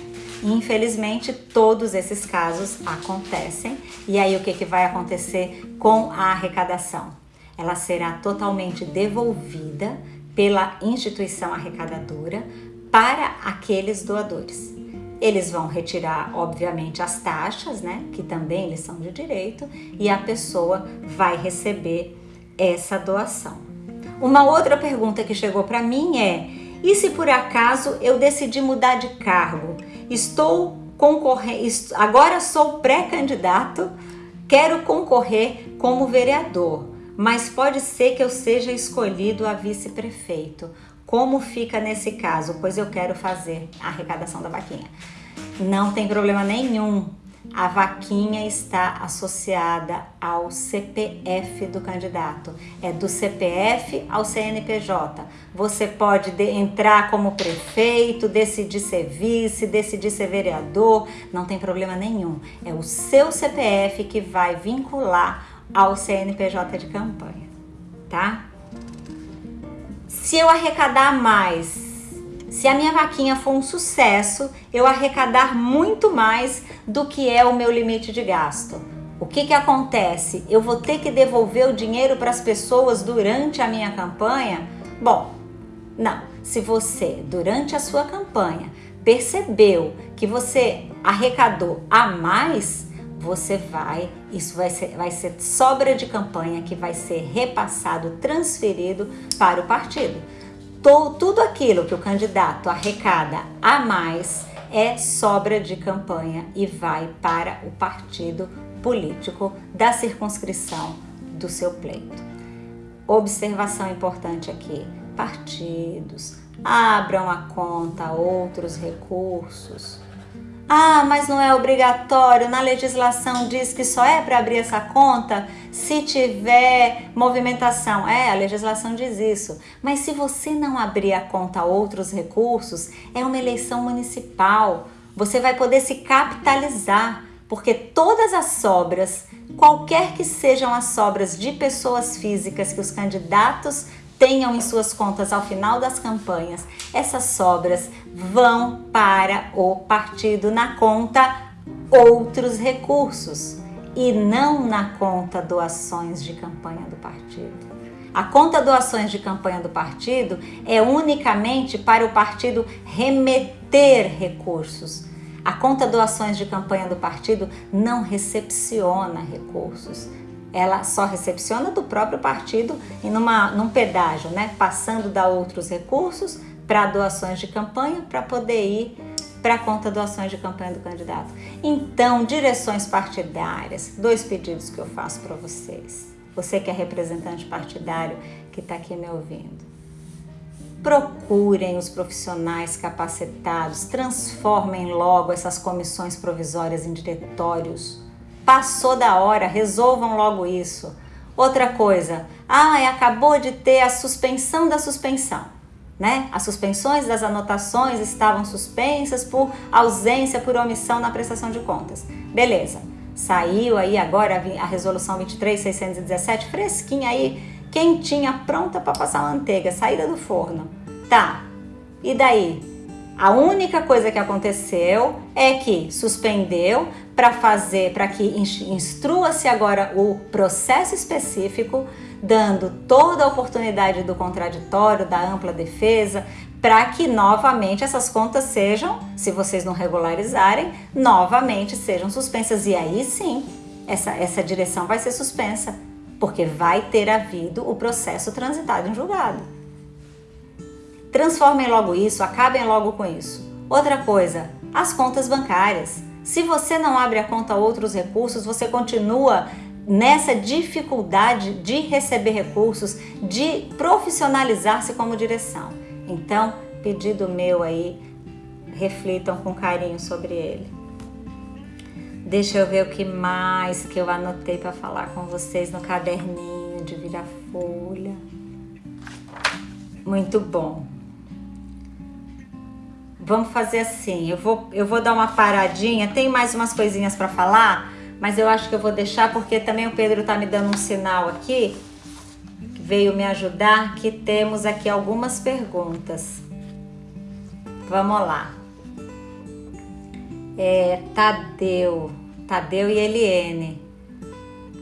infelizmente todos esses casos acontecem. E aí o que, que vai acontecer com a arrecadação? Ela será totalmente devolvida pela instituição arrecadadora para aqueles doadores. Eles vão retirar, obviamente, as taxas, né, que também eles são de direito, e a pessoa vai receber essa doação. Uma outra pergunta que chegou para mim é: e se por acaso eu decidi mudar de cargo? Estou concorrendo, agora sou pré-candidato, quero concorrer como vereador, mas pode ser que eu seja escolhido a vice-prefeito. Como fica nesse caso? Pois eu quero fazer a arrecadação da vaquinha. Não tem problema nenhum. A vaquinha está associada ao CPF do candidato. É do CPF ao CNPJ. Você pode entrar como prefeito, decidir ser vice, decidir ser vereador, não tem problema nenhum. É o seu CPF que vai vincular ao CNPJ de campanha, tá? Se eu arrecadar mais, se a minha vaquinha for um sucesso, eu arrecadar muito mais do que é o meu limite de gasto. O que, que acontece? Eu vou ter que devolver o dinheiro para as pessoas durante a minha campanha? Bom, não. Se você, durante a sua campanha, percebeu que você arrecadou a mais, você vai, isso vai ser, vai ser sobra de campanha que vai ser repassado, transferido para o partido. Tudo aquilo que o candidato arrecada a mais é sobra de campanha e vai para o partido político da circunscrição do seu pleito. Observação importante aqui: partidos abram a conta outros recursos ah, mas não é obrigatório. Na legislação diz que só é para abrir essa conta se tiver movimentação. É, a legislação diz isso. Mas se você não abrir a conta a outros recursos, é uma eleição municipal. Você vai poder se capitalizar, porque todas as sobras, qualquer que sejam as sobras de pessoas físicas que os candidatos tenham em suas contas ao final das campanhas, essas sobras vão para o partido na conta outros recursos e não na conta doações de campanha do partido. A conta doações de campanha do partido é unicamente para o partido remeter recursos. A conta doações de campanha do partido não recepciona recursos ela só recepciona do próprio partido e numa, num pedágio, né? Passando da outros recursos para doações de campanha para poder ir para a conta doações de campanha do candidato. Então, direções partidárias, dois pedidos que eu faço para vocês. Você que é representante partidário que está aqui me ouvindo. Procurem os profissionais capacitados, transformem logo essas comissões provisórias em diretórios Passou da hora, resolvam logo isso. Outra coisa, ah, acabou de ter a suspensão da suspensão. Né? As suspensões das anotações estavam suspensas por ausência, por omissão na prestação de contas. Beleza, saiu aí agora a resolução 23.617, fresquinha aí, quentinha, pronta para passar manteiga, saída do forno. Tá, e daí? A única coisa que aconteceu é que suspendeu para fazer, para que instrua-se agora o processo específico, dando toda a oportunidade do contraditório, da ampla defesa, para que novamente essas contas sejam, se vocês não regularizarem, novamente sejam suspensas. E aí sim, essa, essa direção vai ser suspensa porque vai ter havido o processo transitado em julgado. Transformem logo isso, acabem logo com isso. Outra coisa, as contas bancárias. Se você não abre a conta a outros recursos, você continua nessa dificuldade de receber recursos, de profissionalizar-se como direção. Então, pedido meu aí, reflitam com carinho sobre ele. Deixa eu ver o que mais que eu anotei para falar com vocês no caderninho de virar folha. Muito bom. Vamos fazer assim, eu vou, eu vou dar uma paradinha, tem mais umas coisinhas para falar, mas eu acho que eu vou deixar porque também o Pedro tá me dando um sinal aqui, veio me ajudar, que temos aqui algumas perguntas. Vamos lá. É, Tadeu, Tadeu e Eliene.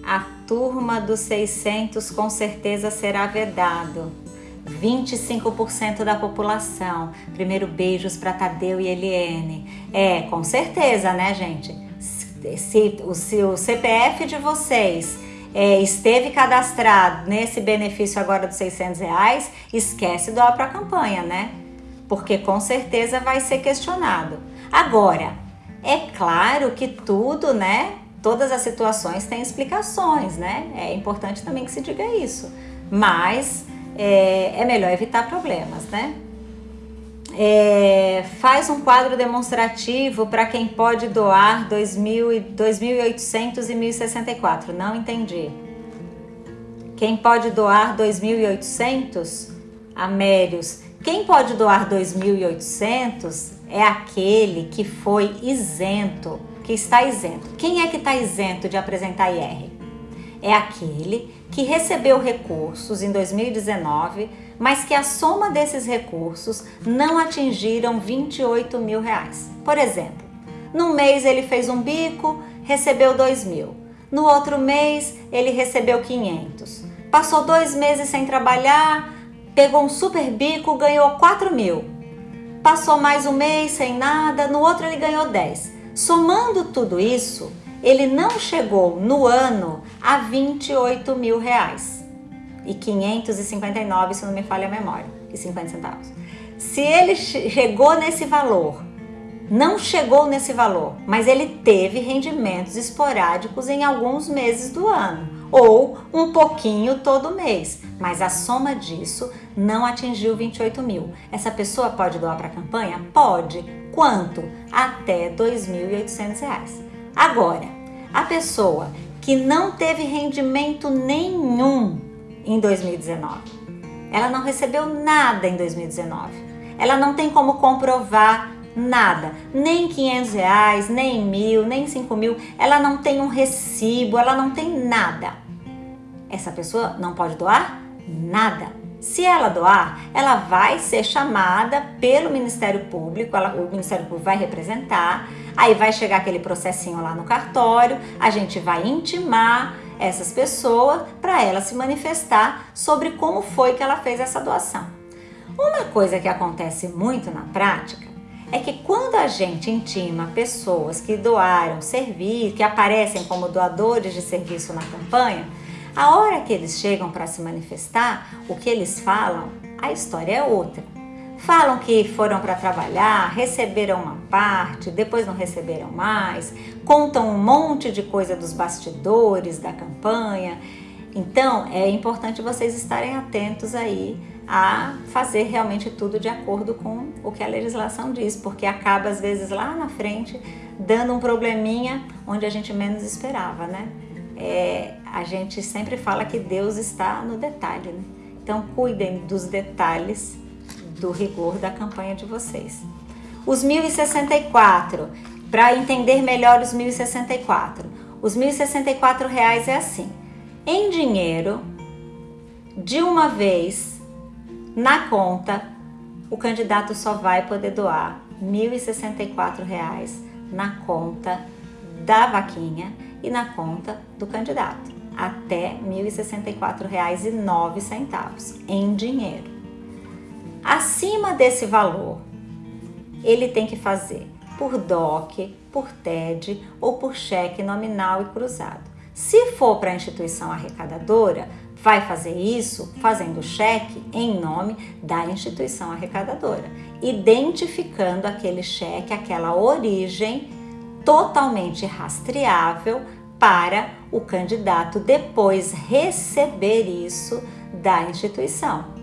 A turma dos 600 com certeza será vedado. 25% da população. Primeiro beijos para Tadeu e Eliene. É, com certeza, né, gente? Se o, se o CPF de vocês é, esteve cadastrado nesse benefício agora dos 600 reais, esquece doar para a campanha, né? Porque com certeza vai ser questionado. Agora, é claro que tudo, né? Todas as situações têm explicações, né? É importante também que se diga isso. Mas é, é melhor evitar problemas, né? É, faz um quadro demonstrativo para quem pode doar 2.800 e 1.064. Não entendi. Quem pode doar 2.800? Amérios. Quem pode doar 2.800 é aquele que foi isento, que está isento. Quem é que está isento de apresentar IR? É aquele que recebeu recursos em 2019, mas que a soma desses recursos não atingiram 28 mil reais. Por exemplo, num mês ele fez um bico, recebeu 2 mil. No outro mês ele recebeu 500. Passou dois meses sem trabalhar, pegou um super bico, ganhou 4 mil passou mais um mês sem nada, no outro ele ganhou 10. Somando tudo isso, ele não chegou no ano a 28 mil reais e 559, se não me falha a memória, e 50 centavos. Se ele chegou nesse valor, não chegou nesse valor, mas ele teve rendimentos esporádicos em alguns meses do ano ou um pouquinho todo mês, mas a soma disso não atingiu 28 mil. Essa pessoa pode doar para a campanha? Pode. Quanto? Até R$ 2.800. Agora, a pessoa que não teve rendimento nenhum em 2019, ela não recebeu nada em 2019, ela não tem como comprovar nada, nem 500 reais, nem mil, nem 5 mil, ela não tem um recibo, ela não tem nada. Essa pessoa não pode doar nada. Se ela doar, ela vai ser chamada pelo Ministério Público, ela, o Ministério Público vai representar, aí vai chegar aquele processinho lá no cartório, a gente vai intimar essas pessoas para ela se manifestar sobre como foi que ela fez essa doação. Uma coisa que acontece muito na prática é que quando a gente intima pessoas que doaram serviço, que aparecem como doadores de serviço na campanha, a hora que eles chegam para se manifestar, o que eles falam, a história é outra. Falam que foram para trabalhar, receberam uma parte, depois não receberam mais, contam um monte de coisa dos bastidores da campanha. Então, é importante vocês estarem atentos aí a fazer realmente tudo de acordo com o que a legislação diz, porque acaba às vezes lá na frente dando um probleminha onde a gente menos esperava, né? é, a gente sempre fala que Deus está no detalhe. Né? Então, cuidem dos detalhes do rigor da campanha de vocês. Os 1064, para entender melhor os 1064. Os 1064 reais é assim: em dinheiro, de uma vez, na conta, o candidato só vai poder doar 1.064 reais na conta da vaquinha e na conta do candidato, até R$ 1.064,09 em dinheiro. Acima desse valor, ele tem que fazer por DOC, por TED ou por cheque nominal e cruzado. Se for para a instituição arrecadadora, vai fazer isso fazendo cheque em nome da instituição arrecadadora, identificando aquele cheque, aquela origem totalmente rastreável para o candidato depois receber isso da instituição.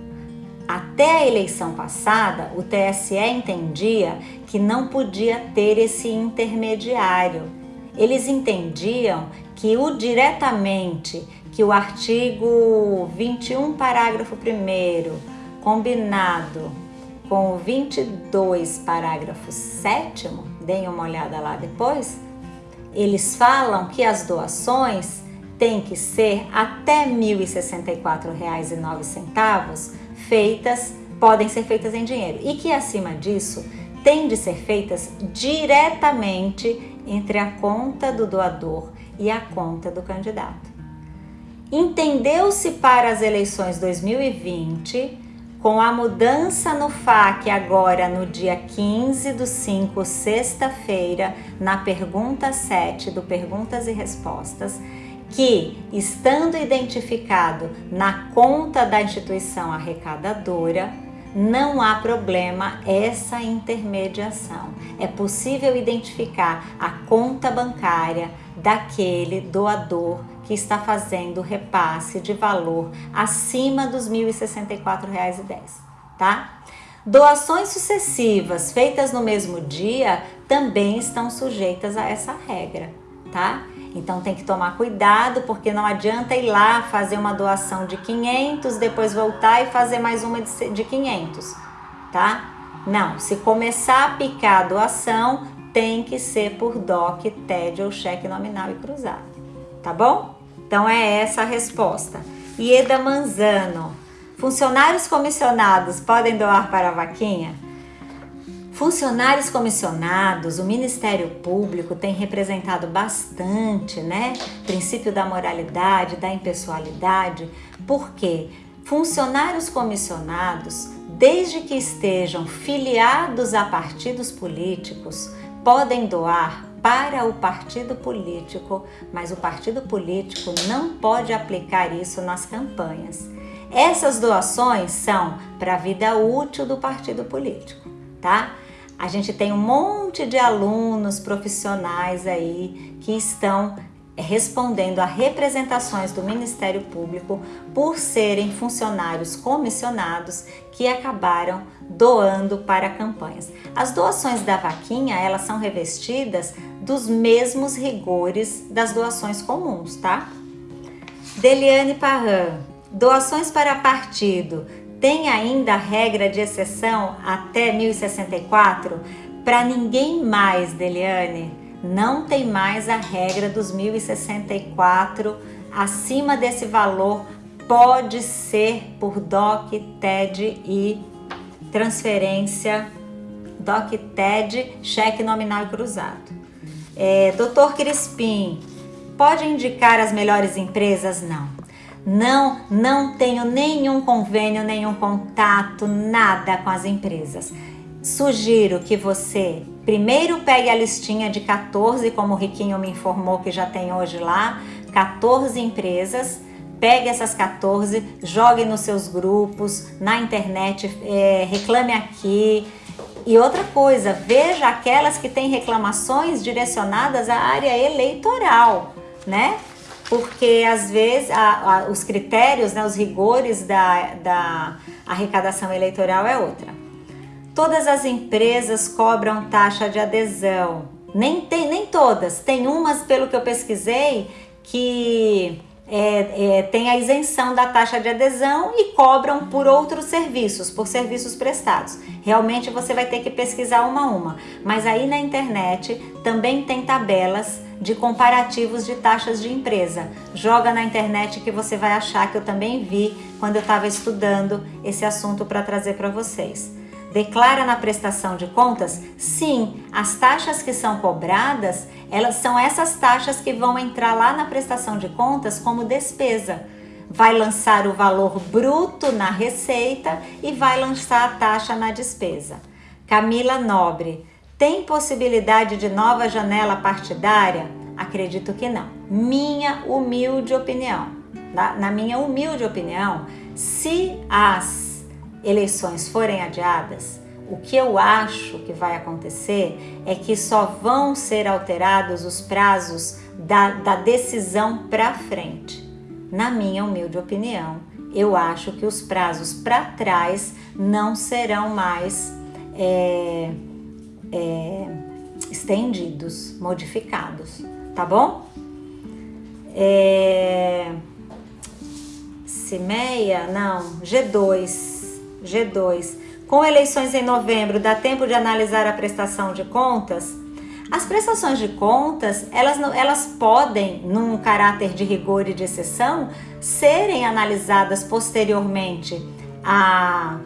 Até a eleição passada, o TSE entendia que não podia ter esse intermediário. Eles entendiam que o diretamente, que o artigo 21, parágrafo 1 combinado com o 22, parágrafo 7 deem uma olhada lá depois, eles falam que as doações têm que ser até R$ 1.064,09 feitas, podem ser feitas em dinheiro e que acima disso têm de ser feitas diretamente entre a conta do doador e a conta do candidato. Entendeu-se para as eleições 2020 com a mudança no FAQ agora no dia 15 do 5, sexta-feira, na pergunta 7 do Perguntas e Respostas, que, estando identificado na conta da instituição arrecadadora, não há problema essa intermediação. É possível identificar a conta bancária daquele doador que está fazendo repasse de valor acima dos R$ 1.064,10, tá? Doações sucessivas feitas no mesmo dia também estão sujeitas a essa regra, tá? Então tem que tomar cuidado porque não adianta ir lá fazer uma doação de 500, depois voltar e fazer mais uma de 500, tá? Não, se começar a picar a doação, tem que ser por DOC, TED ou cheque nominal e cruzado, tá bom? Então é essa a resposta. Ieda Manzano. Funcionários comissionados podem doar para a vaquinha? Funcionários comissionados, o Ministério Público tem representado bastante, né? Princípio da moralidade, da impessoalidade, porque funcionários comissionados, desde que estejam filiados a partidos políticos, podem doar para o partido político, mas o partido político não pode aplicar isso nas campanhas. Essas doações são para a vida útil do partido político, tá? A gente tem um monte de alunos profissionais aí que estão respondendo a representações do Ministério Público por serem funcionários comissionados que acabaram doando para campanhas. As doações da vaquinha, elas são revestidas dos mesmos rigores das doações comuns, tá? Deliane Parran, doações para partido, tem ainda a regra de exceção até 1064? Para ninguém mais, Deliane, não tem mais a regra dos 1064, acima desse valor pode ser por DOC, TED e transferência DOC, TED, cheque nominal e cruzado. É, Doutor Crispim, pode indicar as melhores empresas? Não. Não, não tenho nenhum convênio, nenhum contato, nada com as empresas. Sugiro que você primeiro pegue a listinha de 14, como o Riquinho me informou que já tem hoje lá, 14 empresas. Pegue essas 14, jogue nos seus grupos, na internet, é, reclame aqui, e outra coisa, veja aquelas que têm reclamações direcionadas à área eleitoral, né? Porque às vezes a, a, os critérios, né, os rigores da, da arrecadação eleitoral é outra. Todas as empresas cobram taxa de adesão. Nem, tem, nem todas, tem umas, pelo que eu pesquisei, que é, é, tem a isenção da taxa de adesão e cobram por outros serviços, por serviços prestados. Realmente você vai ter que pesquisar uma a uma, mas aí na internet também tem tabelas de comparativos de taxas de empresa. Joga na internet que você vai achar que eu também vi quando eu estava estudando esse assunto para trazer para vocês. Declara na prestação de contas? Sim, as taxas que são cobradas, elas são essas taxas que vão entrar lá na prestação de contas como despesa. Vai lançar o valor bruto na receita e vai lançar a taxa na despesa. Camila Nobre, tem possibilidade de nova janela partidária? Acredito que não. Minha humilde opinião. Na, na minha humilde opinião, se as eleições forem adiadas, o que eu acho que vai acontecer é que só vão ser alterados os prazos da, da decisão para frente. Na minha humilde opinião, eu acho que os prazos para trás não serão mais é, é, estendidos, modificados, tá bom? É, Cimeia, não, G2, G2. Com eleições em novembro, dá tempo de analisar a prestação de contas? As prestações de contas, elas, elas podem, num caráter de rigor e de exceção, serem analisadas posteriormente à,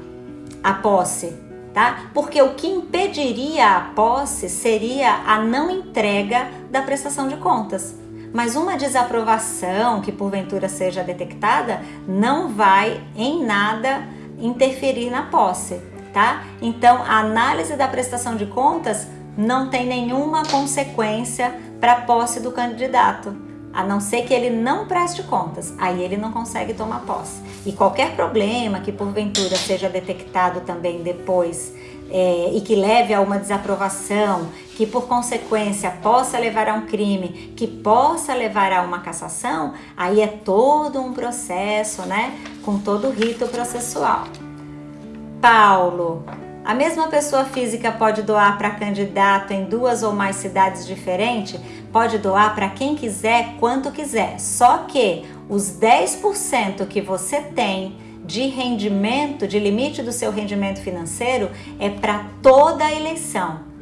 à posse, tá? Porque o que impediria a posse seria a não entrega da prestação de contas. Mas uma desaprovação que porventura seja detectada não vai em nada interferir na posse, tá? Então, a análise da prestação de contas não tem nenhuma consequência para a posse do candidato, a não ser que ele não preste contas, aí ele não consegue tomar posse. E qualquer problema que porventura seja detectado também depois é, e que leve a uma desaprovação, que por consequência possa levar a um crime, que possa levar a uma cassação, aí é todo um processo, né? Com todo o rito processual. Paulo, a mesma pessoa física pode doar para candidato em duas ou mais cidades diferentes? Pode doar para quem quiser, quanto quiser. Só que os 10% que você tem de rendimento, de limite do seu rendimento financeiro, é para toda a eleição